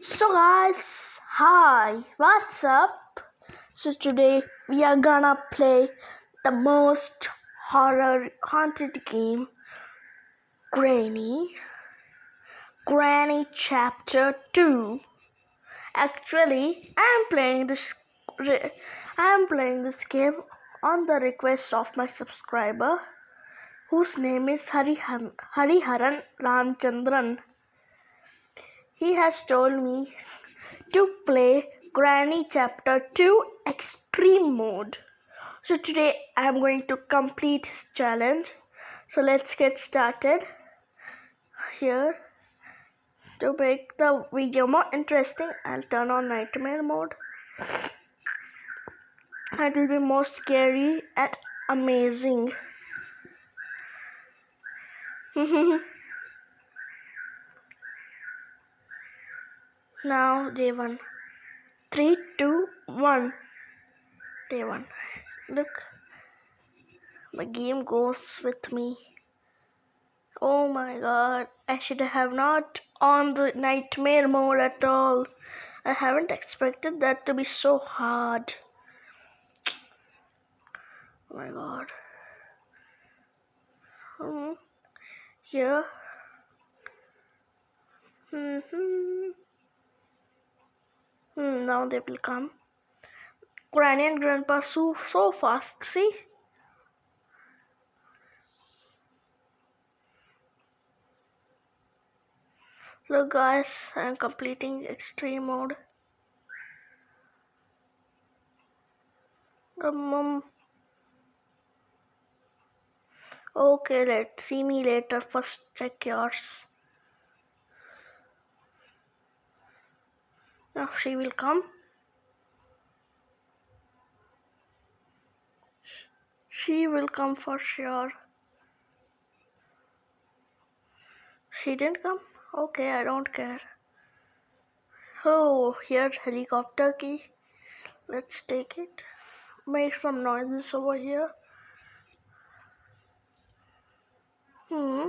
So guys, hi, what's up? So today we are gonna play the most horror haunted game, Granny. Granny Chapter 2. Actually, I'm playing this I'm playing this game on the request of my subscriber whose name is Harihan, Hariharan Ramchandran. He has told me to play Granny Chapter 2 Extreme Mode. So today I'm going to complete his challenge. So let's get started. Here, to make the video more interesting, I'll turn on Nightmare Mode. It will be more scary and amazing. now, day one. Three, two, one. Day one. Look, the game goes with me. Oh my god, I should have not on the nightmare mode at all. I haven't expected that to be so hard. Oh my god. Hmm. Here. Hmm. Hmm. Now they will come. Granny and Grandpa so so fast. See. Look guys, I'm completing extreme mode. Um, um, okay, let's see me later. First check yours. Now she will come. She will come for sure. She didn't come? Okay, I don't care. Oh, here's helicopter key. Let's take it. Make some noises over here. Hmm.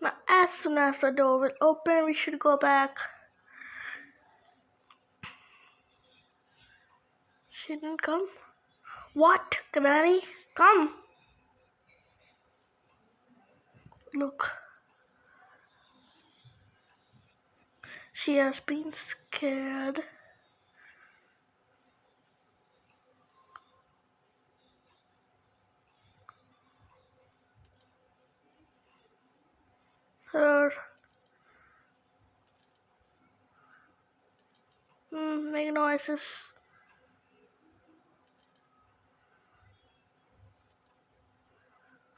Now, as soon as the door will open, we should go back. She didn't come. What, Granny? Come. Look. She has been scared. Hmm, make noises.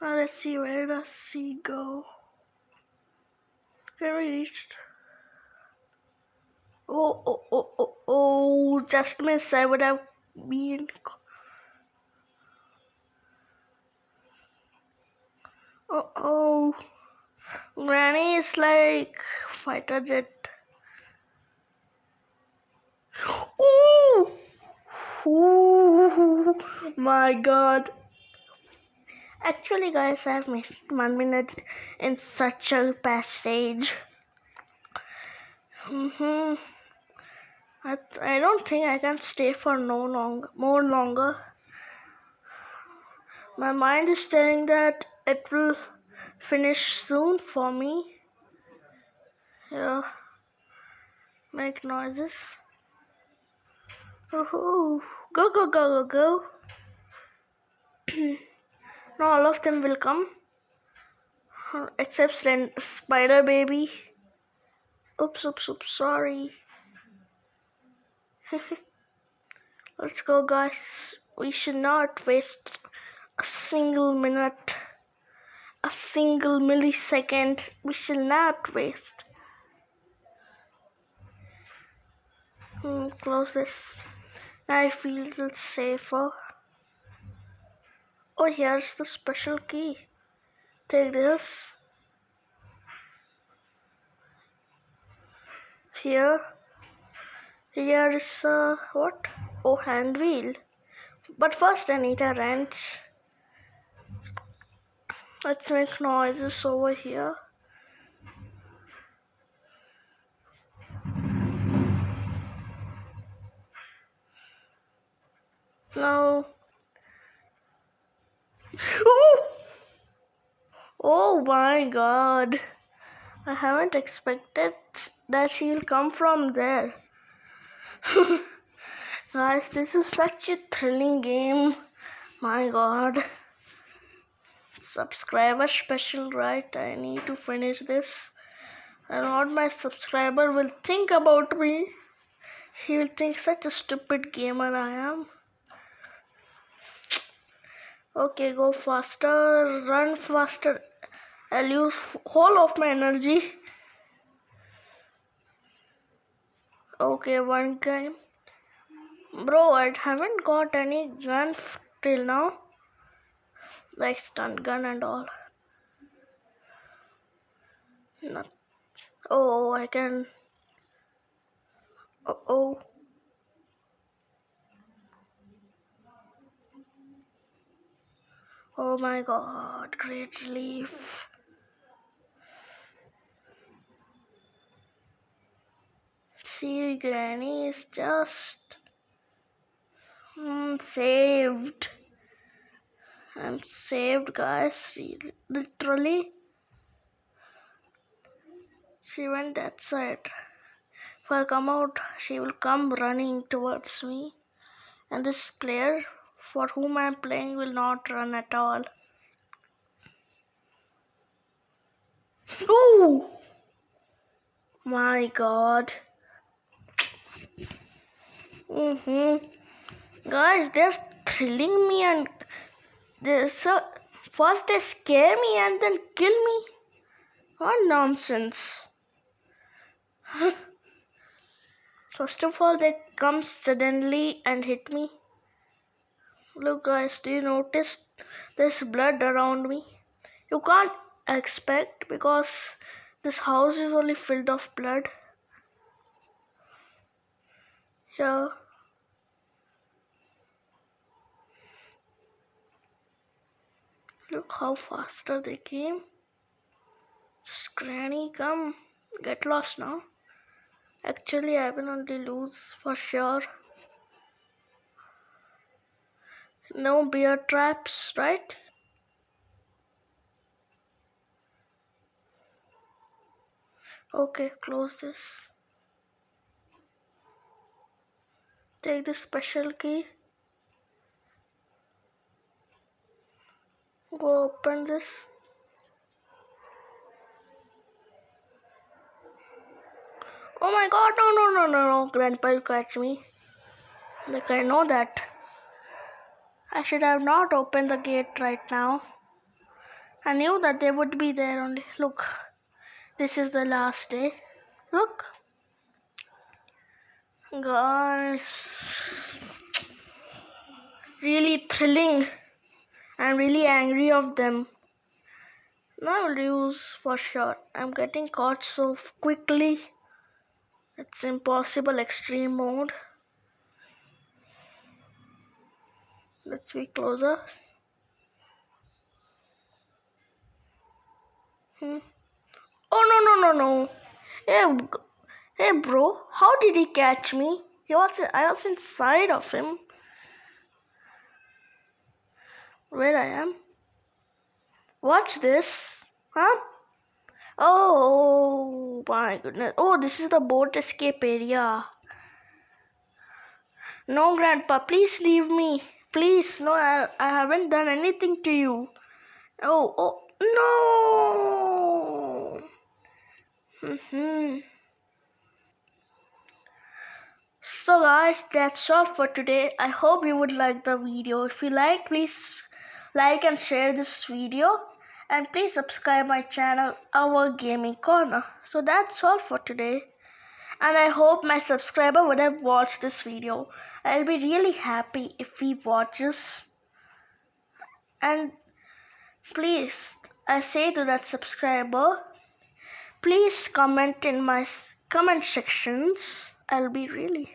Now let's see where does she go. Can we reach? Oh, oh, oh, oh, oh, just miss. I would have been. Oh, oh. Granny is like fighter jet. Ooh! Ooh! My god. Actually, guys, I have missed one minute in such a passage. Mm-hmm. I, I don't think I can stay for no long more longer. My mind is telling that it will finish soon for me. Yeah. Make noises. Woohoo! Go go go go go. now all of them will come. Except Spider Baby. Oops, oops, oops, sorry. Let's go, guys. We should not waste a single minute, a single millisecond. We should not waste. Hmm, close this. I feel safer. Oh, here's the special key. Take this. Here. Here is uh, what? Oh, hand wheel. But first I need a wrench. Let's make noises over here. No. Ooh! Oh my god. I haven't expected that she'll come from there. Guys, this is such a thrilling game. My god. Subscriber special, right? I need to finish this. And what my subscriber will think about me. He will think such a stupid gamer I am. Okay, go faster, run faster. I'll use whole of my energy. Okay, one game. Bro, I haven't got any gun till now. Like stun gun and all. Not. Oh, I can. Uh oh. Oh my god, great relief. See, Granny is just mm, saved. I'm saved, guys. Literally, she went that side. If I come out, she will come running towards me. And this player for whom I am playing will not run at all. Oh my god. Mm-hmm. Guys, they're thrilling me and they so first they scare me and then kill me. What nonsense. First of all, they come suddenly and hit me. Look guys, do you notice there's blood around me? You can't expect because this house is only filled of blood. Yeah. Look how faster they came. Just granny, come. Get lost now. Actually, I will only lose for sure. No bear traps, right? Okay, close this. Take the special key. Go open this. Oh my god, no, no, no, no, no, Grandpa, you catch me. Like, I know that. I should have not opened the gate right now. I knew that they would be there only. Look, this is the last day. Look. Guys, really thrilling. I'm really angry of them. Now lose for sure. I'm getting caught so quickly. It's impossible extreme mode. Let's be closer. Hmm. Oh no no no no! Hey, hey bro, how did he catch me? He was I was inside of him. Where I am? Watch this? Huh? Oh my goodness! Oh, this is the boat escape area. No, Grandpa, please leave me. Please, no, I, I haven't done anything to you. Oh, oh, no. Mm-hmm. So guys, that's all for today. I hope you would like the video. If you like, please like and share this video. And please subscribe my channel, Our Gaming Corner. So that's all for today and I hope my subscriber would have watched this video. I'll be really happy if he watches. And please, I say to that subscriber, please comment in my comment sections. I'll be really